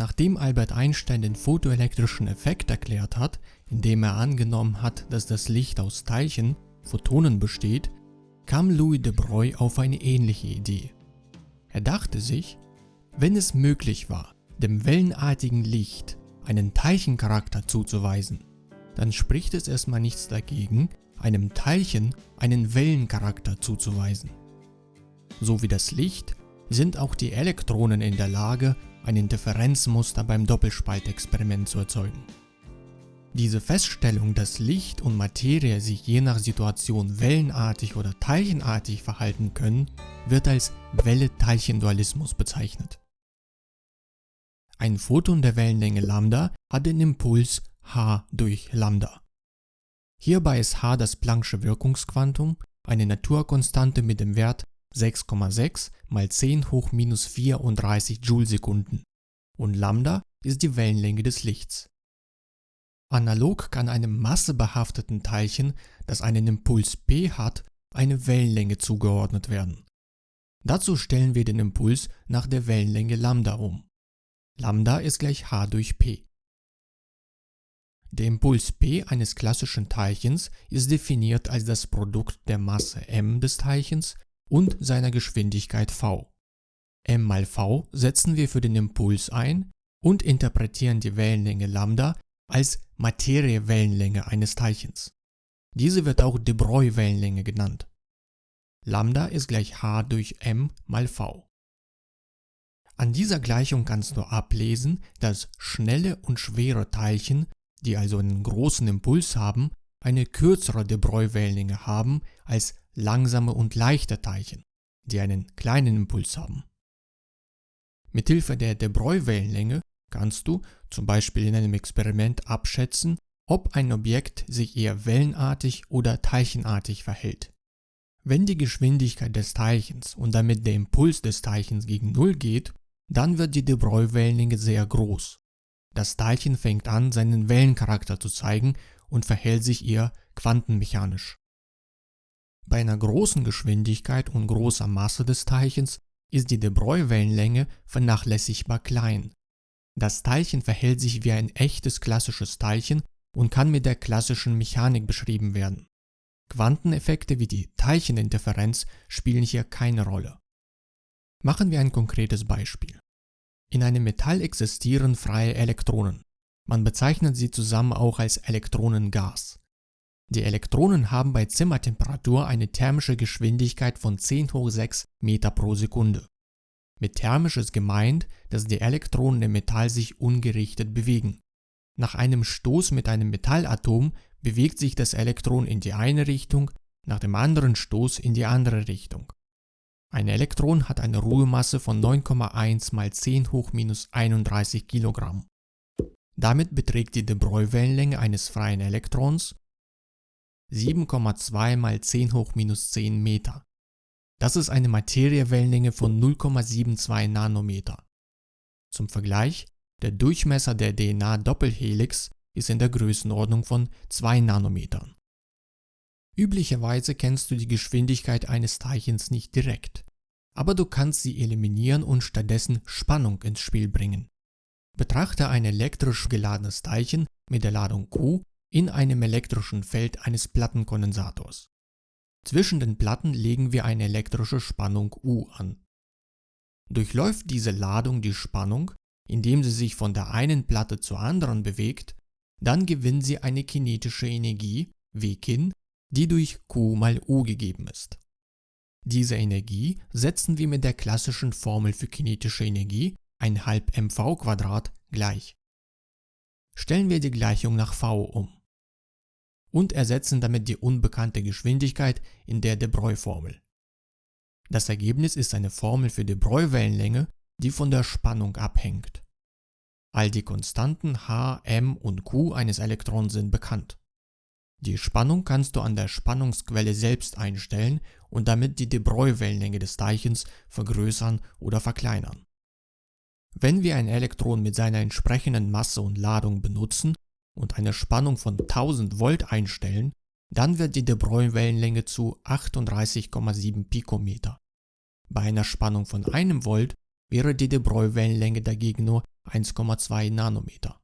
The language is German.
Nachdem Albert Einstein den photoelektrischen Effekt erklärt hat, indem er angenommen hat, dass das Licht aus Teilchen, Photonen besteht, kam Louis de Broglie auf eine ähnliche Idee. Er dachte sich, wenn es möglich war, dem wellenartigen Licht einen Teilchencharakter zuzuweisen, dann spricht es erstmal nichts dagegen, einem Teilchen einen Wellencharakter zuzuweisen. So wie das Licht sind auch die Elektronen in der Lage, ein Interferenzmuster beim Doppelspaltexperiment zu erzeugen. Diese Feststellung, dass Licht und Materie sich je nach Situation wellenartig oder teilchenartig verhalten können, wird als Welle-Teilchen-Dualismus bezeichnet. Ein Photon der Wellenlänge Lambda hat den Impuls h durch Lambda. Hierbei ist h das Planck'sche Wirkungsquantum, eine Naturkonstante mit dem Wert 6,6 mal 10 hoch minus 34 Joule-Sekunden und Lambda ist die Wellenlänge des Lichts. Analog kann einem massebehafteten Teilchen, das einen Impuls p hat, eine Wellenlänge zugeordnet werden. Dazu stellen wir den Impuls nach der Wellenlänge Lambda um. Lambda ist gleich h durch p. Der Impuls p eines klassischen Teilchens ist definiert als das Produkt der Masse m des Teilchens und seiner Geschwindigkeit v. m mal v setzen wir für den Impuls ein und interpretieren die Wellenlänge Lambda als Materiewellenlänge eines Teilchens. Diese wird auch de Broglie-Wellenlänge genannt. Lambda ist gleich h durch m mal v. An dieser Gleichung kannst du ablesen, dass schnelle und schwere Teilchen, die also einen großen Impuls haben, eine kürzere de Broglie-Wellenlänge haben als langsame und leichte Teilchen, die einen kleinen Impuls haben. Mithilfe der de Broglie-Wellenlänge kannst du, zum Beispiel in einem Experiment, abschätzen, ob ein Objekt sich eher wellenartig oder teilchenartig verhält. Wenn die Geschwindigkeit des Teilchens und damit der Impuls des Teilchens gegen Null geht, dann wird die de Broglie-Wellenlänge sehr groß. Das Teilchen fängt an, seinen Wellencharakter zu zeigen und verhält sich eher quantenmechanisch. Bei einer großen Geschwindigkeit und großer Masse des Teilchens ist die de Broglie-Wellenlänge vernachlässigbar klein. Das Teilchen verhält sich wie ein echtes klassisches Teilchen und kann mit der klassischen Mechanik beschrieben werden. Quanteneffekte wie die Teilcheninterferenz spielen hier keine Rolle. Machen wir ein konkretes Beispiel. In einem Metall existieren freie Elektronen. Man bezeichnet sie zusammen auch als Elektronengas. Die Elektronen haben bei Zimmertemperatur eine thermische Geschwindigkeit von 10 hoch 6 Meter pro Sekunde. Mit thermisch ist gemeint, dass die Elektronen im Metall sich ungerichtet bewegen. Nach einem Stoß mit einem Metallatom bewegt sich das Elektron in die eine Richtung, nach dem anderen Stoß in die andere Richtung. Ein Elektron hat eine Ruhemasse von 9,1 mal 10 hoch minus 31 Kilogramm. Damit beträgt die de Broglie-Wellenlänge eines freien Elektrons 7,2 mal 10 hoch minus 10 Meter. Das ist eine Materiewellenlänge von 0,72 Nanometer. Zum Vergleich, der Durchmesser der DNA-Doppelhelix ist in der Größenordnung von 2 Nanometern. Üblicherweise kennst du die Geschwindigkeit eines Teilchens nicht direkt, aber du kannst sie eliminieren und stattdessen Spannung ins Spiel bringen. Betrachte ein elektrisch geladenes Teilchen mit der Ladung Q in einem elektrischen Feld eines Plattenkondensators. Zwischen den Platten legen wir eine elektrische Spannung U an. Durchläuft diese Ladung die Spannung, indem sie sich von der einen Platte zur anderen bewegt, dann gewinnt sie eine kinetische Energie, Wkin, die durch Q mal U gegeben ist. Diese Energie setzen wir mit der klassischen Formel für kinetische Energie, 1 halb mv gleich. Stellen wir die Gleichung nach v um und ersetzen damit die unbekannte Geschwindigkeit in der de Broglie-Formel. Das Ergebnis ist eine Formel für de Broglie-Wellenlänge, die von der Spannung abhängt. All die Konstanten h, m und q eines Elektrons sind bekannt. Die Spannung kannst du an der Spannungsquelle selbst einstellen und damit die de Broglie-Wellenlänge des Teilchens vergrößern oder verkleinern. Wenn wir ein Elektron mit seiner entsprechenden Masse und Ladung benutzen, und eine Spannung von 1000 Volt einstellen, dann wird die de Broglie-Wellenlänge zu 38,7 Pikometer. Bei einer Spannung von 1 Volt wäre die de Broglie-Wellenlänge dagegen nur 1,2 Nanometer.